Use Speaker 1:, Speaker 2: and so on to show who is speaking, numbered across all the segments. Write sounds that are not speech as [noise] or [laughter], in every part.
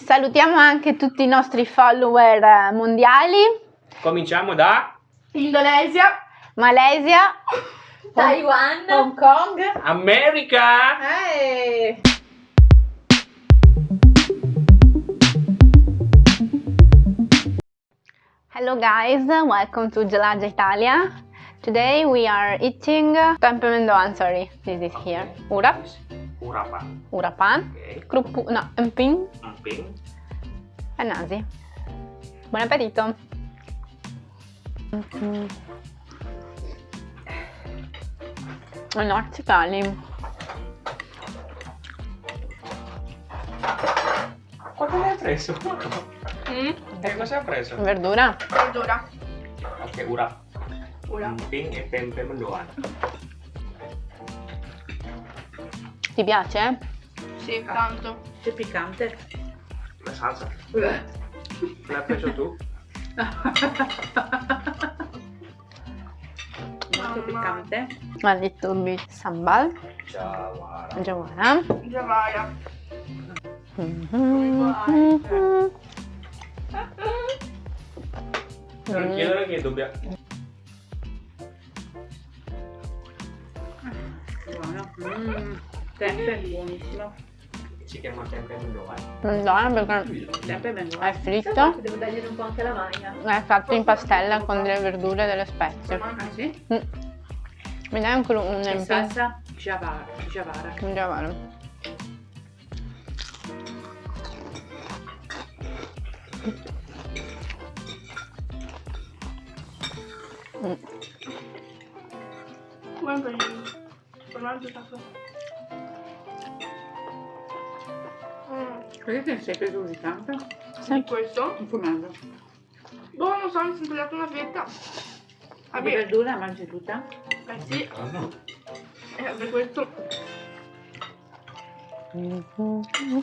Speaker 1: Salutiamo anche tutti i nostri follower eh, mondiali.
Speaker 2: Cominciamo da
Speaker 3: Indonesia,
Speaker 1: Malesia, [laughs]
Speaker 3: Taiwan,
Speaker 1: Hong Kong.
Speaker 2: America.
Speaker 1: Hey. Hello guys, welcome to Gelato Italia. Today we are eating tempe mendoan, sorry, this is here. Urap,
Speaker 2: Urapa.
Speaker 1: urapan,
Speaker 2: Ok.
Speaker 1: krupu, no, emping
Speaker 2: Emping.
Speaker 1: e nasi. Buon appetito! Mm. Orzicali.
Speaker 2: Ma cosa hai preso?
Speaker 3: mm,
Speaker 2: Che cosa hai preso?
Speaker 1: Verdura?
Speaker 3: verdura,
Speaker 2: Ok, urap.
Speaker 3: ora.
Speaker 2: Emping e tempe mendoan.
Speaker 1: Ti piace?
Speaker 3: Sì, tanto.
Speaker 4: C'è piccante?
Speaker 2: La salsa. L'hai preso tu?
Speaker 4: Molto piccante?
Speaker 1: A little bit sambal.
Speaker 2: Ciao, guarda.
Speaker 1: Giovanna.
Speaker 3: Giavaia.
Speaker 1: Mhm.
Speaker 2: Non chiedere che dobbiamo...
Speaker 4: Buono. Mm, tempe buonissimo.
Speaker 2: Si chiama tempe mendoan.
Speaker 1: Buono perché
Speaker 4: Tempe ben
Speaker 1: è fritto,
Speaker 3: Devo dargli un po' anche la maglia.
Speaker 1: è fatto in pastella con delle verdure e delle spezie.
Speaker 4: Ah sì?
Speaker 1: Mm. Mi dai anche un
Speaker 4: E
Speaker 1: emping?
Speaker 4: salsa giavara. giavara.
Speaker 1: Giovanna. Mm.
Speaker 3: Guarda il formaggio
Speaker 4: Perché te ne sei preso così tanto?
Speaker 3: di questo?
Speaker 4: Un formaggio.
Speaker 3: Boh, non so, mi sono tagliato una fetta.
Speaker 4: Di
Speaker 3: Vabbè,
Speaker 4: verdura mangi tutta?
Speaker 3: eh sì,
Speaker 2: Ah, no.
Speaker 3: eh, per questo.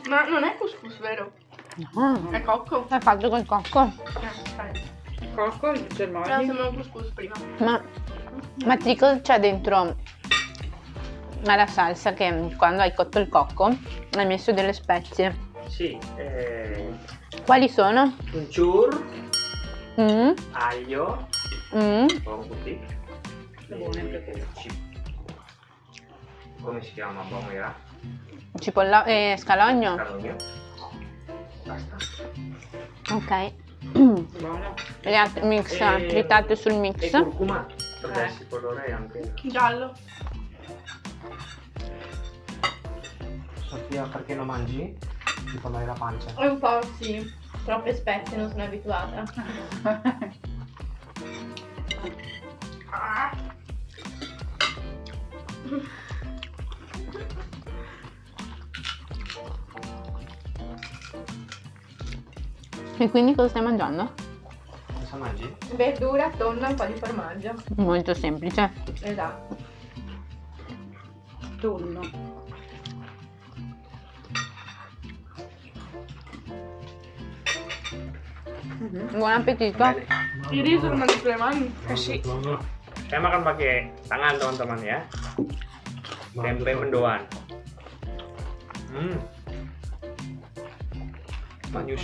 Speaker 3: Ma non è couscous, vero?
Speaker 1: No,
Speaker 3: È cocco.
Speaker 1: è fatto col cocco.
Speaker 3: Eh, dai.
Speaker 4: Cocco, il
Speaker 3: Però
Speaker 4: germogli.
Speaker 3: sembra un couscous prima.
Speaker 1: Ma, ma ti cosa c'è dentro alla salsa che quando hai cotto il cocco hai messo delle spezie?
Speaker 2: Sì, eh,
Speaker 1: Quali sono?
Speaker 2: Kuncur,
Speaker 1: Mm,
Speaker 2: aglio,
Speaker 1: mm,
Speaker 2: buon così.
Speaker 4: Buone anche
Speaker 2: E
Speaker 4: quelle.
Speaker 2: ci- Come si chiama? Buon era?
Speaker 1: cipolla e scalogno?
Speaker 2: Calogno. Basta.
Speaker 1: Ok.
Speaker 4: Buono.
Speaker 1: Le altre mix
Speaker 2: E-
Speaker 1: tritate sul
Speaker 2: E
Speaker 1: mix.
Speaker 2: curcuma. Per
Speaker 4: Eh.
Speaker 2: il colore anche.
Speaker 3: Giallo.
Speaker 2: Sofia, perché non mangi? Ti fa male la pancia.
Speaker 3: È un po' sì. Troppe spezie, non sono abituata.
Speaker 1: E quindi cosa stai mangiando?
Speaker 2: Cosa mangi?
Speaker 3: Verdura, tonno e un po' di formaggio.
Speaker 1: Molto semplice.
Speaker 3: Esatto.
Speaker 4: Tonno.
Speaker 1: Buon appetito.
Speaker 2: Bene.
Speaker 3: Il riso lo mandi sulle mani?
Speaker 2: Eh sì. Saya makan pakai tangan teman-teman ya. Tempe mendoan. Hmm. Manis.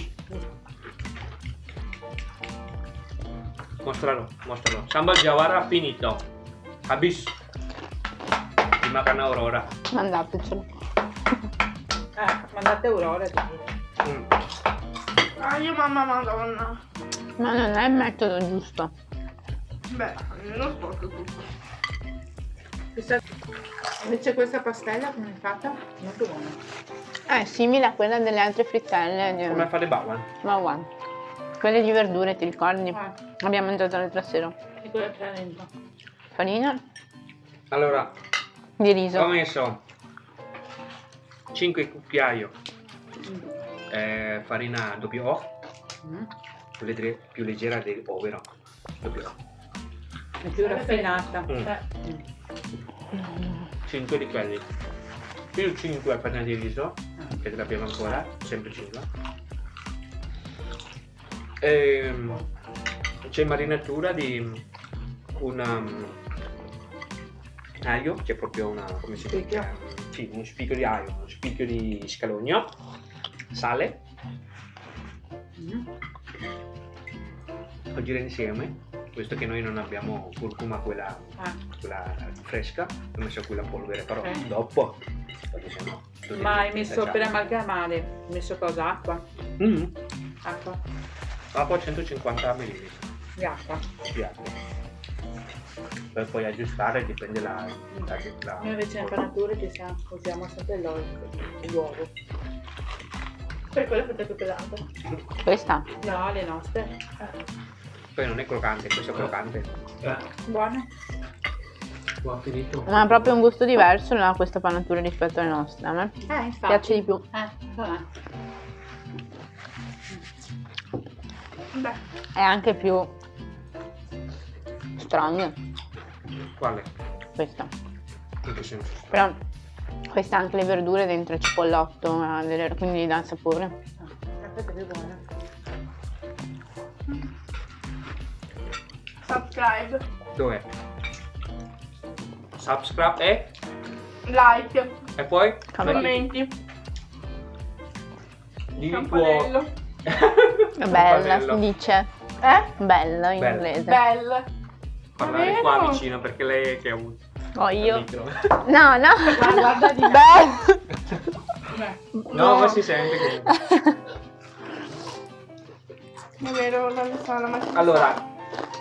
Speaker 2: Mostralo, mostralo. Sambal jawara finito. Habis. Dimakan Aurora.
Speaker 1: Mandatecelo.
Speaker 4: Eh, mandate Aurora.
Speaker 3: Ah, io mamma madonna.
Speaker 1: Ma non è il metodo giusto.
Speaker 3: Beh, non sporco tutto.
Speaker 4: Questa... Invece questa pastella come è fatta? Molto buona.
Speaker 1: È simile a quella delle altre frittelle. di-
Speaker 2: Come fare bawan?
Speaker 1: Ma guarda. Quelle di verdure, ti ricordi?
Speaker 4: Ah,
Speaker 1: Abbiamo mangiato l'altra sera.
Speaker 4: e quella c'è dentro.
Speaker 1: Farina
Speaker 2: Allora,
Speaker 1: di
Speaker 2: ho
Speaker 1: riso.
Speaker 2: messo 5 cucchiaio
Speaker 4: Mm.
Speaker 2: Eh, farina doppio O,
Speaker 4: Mm.
Speaker 2: più, legge- più leggera del povero. Doppio O.
Speaker 4: È più raffinata.
Speaker 2: Mm.
Speaker 3: Cioè,
Speaker 2: 5 di quelli. Più 5 farina di riso, che ce l'abbiamo ancora, sempre 5. Ehm, c'è marinatura di una um, aglio, c'è proprio una, come si
Speaker 4: Spicchio.
Speaker 2: dice? Sì, uno spicchio di aglio, uno spicchio di scalogno, sale,
Speaker 4: Mm.
Speaker 2: Agire insieme, visto che noi non abbiamo curcuma quella,
Speaker 4: Ah,
Speaker 2: quella fresca, ho messo quella polvere, però
Speaker 4: Ok.
Speaker 2: dopo. perché sennò
Speaker 4: ma hai messo per amalgamare, hai messo cosa? Acqua?
Speaker 2: Mm.
Speaker 4: Acqua?
Speaker 2: Acqua 150 ml
Speaker 4: Di acqua.
Speaker 2: di acqua. Per poi aggiustare dipende la, la, la-
Speaker 4: Noi invece in siamo, usiamo sempre l'olio, l'uovo.
Speaker 3: Per quello fate più pesante.
Speaker 1: Questa?
Speaker 4: No, le nostre.
Speaker 2: Poi non è croccante, questo è croccante.
Speaker 4: Buone?
Speaker 2: Ho finito.
Speaker 1: Ma ha proprio un gusto diverso la- questa panatura rispetto alle nostre. A me
Speaker 4: Eh, infatti.
Speaker 1: piace di più.
Speaker 4: Eh, vabbè.
Speaker 3: Beh,
Speaker 1: È anche più strong
Speaker 2: Quale?
Speaker 1: questa.
Speaker 2: In che senso?
Speaker 1: Però questa ha anche le verdure dentro il cipollotto, quindi gli dà il sapore.
Speaker 3: Subscribe,
Speaker 2: Dov'è? Subscribe e?
Speaker 3: like,
Speaker 2: E poi?
Speaker 3: Commenti,
Speaker 2: Di tuo...
Speaker 1: bella, si dice.
Speaker 3: Eh?
Speaker 1: Bella in
Speaker 2: Bella.
Speaker 1: inglese.
Speaker 3: Bella.
Speaker 2: Parlare qua vicino perché lei è che ha avuto
Speaker 1: Oh, io. No, no.
Speaker 3: Ma guarda di [laughs] me.
Speaker 2: No, ma si sente comunque.
Speaker 3: È vero, la la mattina.
Speaker 2: Allora,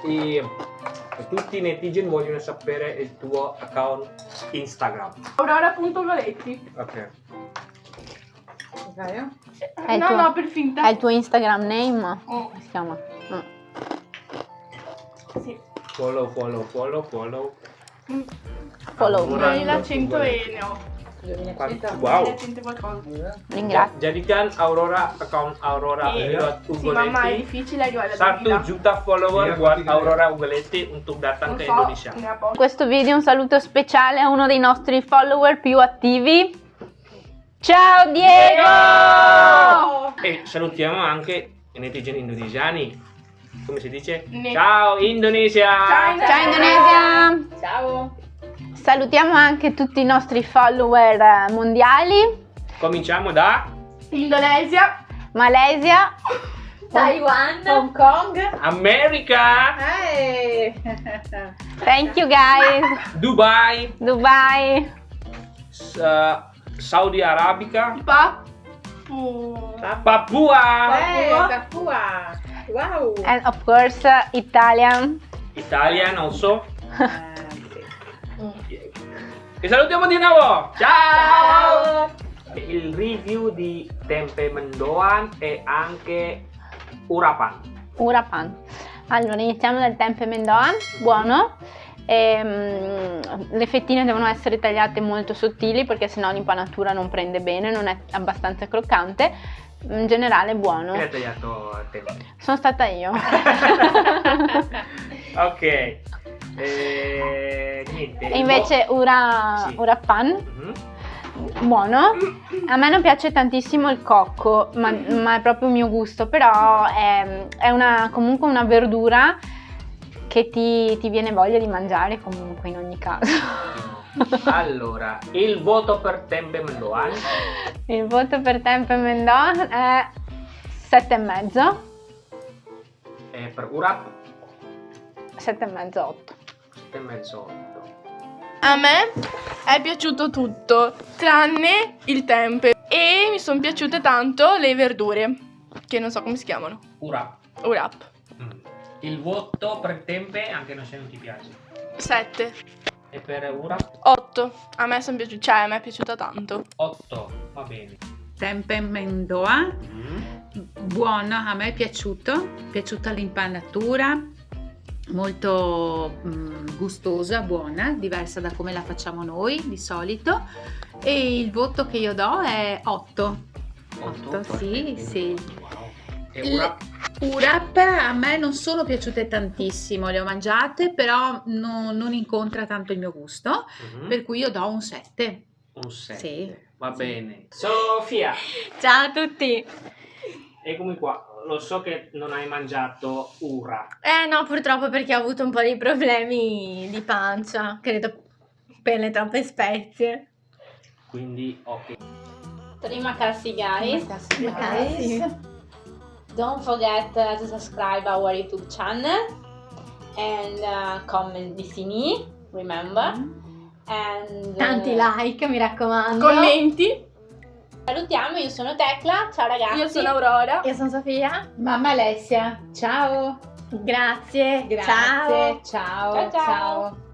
Speaker 2: i- tutti i netizen vogliono sapere il tuo account Instagram.
Speaker 3: Aurora.goletti.
Speaker 2: Ok.
Speaker 4: Ok?
Speaker 1: È
Speaker 3: no,
Speaker 1: tuo-
Speaker 3: no, per finta.
Speaker 1: È il tuo Instagram name?
Speaker 3: Oh,
Speaker 1: si chiama? Ah.
Speaker 3: sì.
Speaker 2: Follow, follow, follow, follow.
Speaker 1: Follow.
Speaker 2: Aurora.
Speaker 3: 2100 e ne ho.
Speaker 4: 2100.
Speaker 2: Wow.
Speaker 3: 2100 qualcosa.
Speaker 1: Ringrazio.
Speaker 2: Jadikan Aurora account Aurora
Speaker 3: Iya. mamma, è
Speaker 2: Ugoletti.
Speaker 3: difficile arrivare alla
Speaker 2: Satu
Speaker 3: vita.
Speaker 2: juta follower buat Aurora Ugoletti untuk datang
Speaker 3: Non
Speaker 2: ke Indonesia.
Speaker 3: poco.
Speaker 1: questo video un saluto speciale a uno dei nostri follower più attivi. Ciao Diego!
Speaker 2: E salutiamo anche i netizen indonesiani. Come si dice?
Speaker 3: Ne-
Speaker 2: Ciao Indonesia!
Speaker 3: Ciao,
Speaker 1: Ciao Indonesia!
Speaker 4: Ciao.
Speaker 1: Salutiamo anche tutti i nostri follower eh, mondiali.
Speaker 2: Cominciamo da
Speaker 3: Indonesia.
Speaker 1: Malesia, [laughs]
Speaker 5: Taiwan.
Speaker 4: Hong Kong.
Speaker 2: America,
Speaker 4: Ehi. [laughs]
Speaker 1: thank you guys.
Speaker 2: Dubai,
Speaker 1: Dubai,
Speaker 2: S- uh, Saudi Arabica,
Speaker 3: Papu.
Speaker 2: Papua,
Speaker 4: Eh, Papua. Wow.
Speaker 1: and of course uh, Italian.
Speaker 2: Italian also. [laughs] E salutiamo di nuovo! Ciao!
Speaker 4: Ciao.
Speaker 2: Il review di tempe mendoan e anche urapan.
Speaker 1: Urapan. Allora, iniziamo dal tempe mendoan, buono. Ehm, le fettine devono essere tagliate molto sottili perché sennò l'impanatura non prende bene, non è abbastanza croccante. In generale buono.
Speaker 2: Chi ha tagliato tempe?
Speaker 1: Sono stata io. [laughs] [laughs]
Speaker 2: ok. E niente.
Speaker 1: e invece ura,
Speaker 2: Sì.
Speaker 1: urapan,
Speaker 2: Mhm.
Speaker 1: buono. A me non piace tantissimo il cocco, ma, ma è proprio il mio gusto, però è, è una- comunque una verdura che ti, ti viene voglia di mangiare comunque in ogni caso. [laughs]
Speaker 2: Allora, il voto per tempe mendoan
Speaker 1: Il voto per Tempe Mendon è 7,5,
Speaker 2: e per urap
Speaker 1: 7,5, 8.
Speaker 2: 7,5 8.
Speaker 3: A me è piaciuto tutto, tranne il tempe. E mi sono piaciute tanto le verdure, che non so come si chiamano.
Speaker 2: Urap.
Speaker 3: Urap.
Speaker 2: Mm. Il voto per tempe, anche se non ti piace.
Speaker 3: 7.
Speaker 2: E per urap
Speaker 3: 8. A me sono piaciute, cioè a me è piaciuta tanto.
Speaker 2: 8. Va bene.
Speaker 4: Tempe Mendoa.
Speaker 2: Mm.
Speaker 4: Buono, a me è piaciuto. Piaciuta l'impanatura. Molto mm, gustosa, buona, diversa da come la facciamo noi di solito. E il voto che io do è 8. Otto, sì, sì.
Speaker 2: Wow. Urap
Speaker 4: Urap a me non sono piaciute tantissimo, le ho mangiate, però no- non incontra tanto il mio gusto,
Speaker 2: Mhm.
Speaker 4: per cui io do un 7.
Speaker 2: un 7.
Speaker 4: Sì.
Speaker 2: Va
Speaker 4: Sì.
Speaker 2: bene. Sofia,
Speaker 1: Ciao a tutti!
Speaker 2: eccomi qua. Lo so che non hai mangiato ura.
Speaker 5: Eh no, purtroppo perché ho avuto un po' di problemi di pancia, credo per le troppe spezie.
Speaker 2: Quindi, ok.
Speaker 1: Prima cassi guys.
Speaker 5: Guys.
Speaker 1: Don't forget uh, to subscribe our YouTube channel and uh, comment di Sini, remember. And, uh,
Speaker 5: Tanti like, mi raccomando.
Speaker 3: Commenti.
Speaker 1: Salutiamo, io sono Tecla, ciao ragazzi.
Speaker 3: Io sono Aurora.
Speaker 5: Io sono Sofia.
Speaker 4: Mamma Alessia, ciao.
Speaker 5: Grazie.
Speaker 4: Grazie.
Speaker 5: Ciao.
Speaker 4: ciao.
Speaker 1: Ciao, ciao.
Speaker 4: ciao.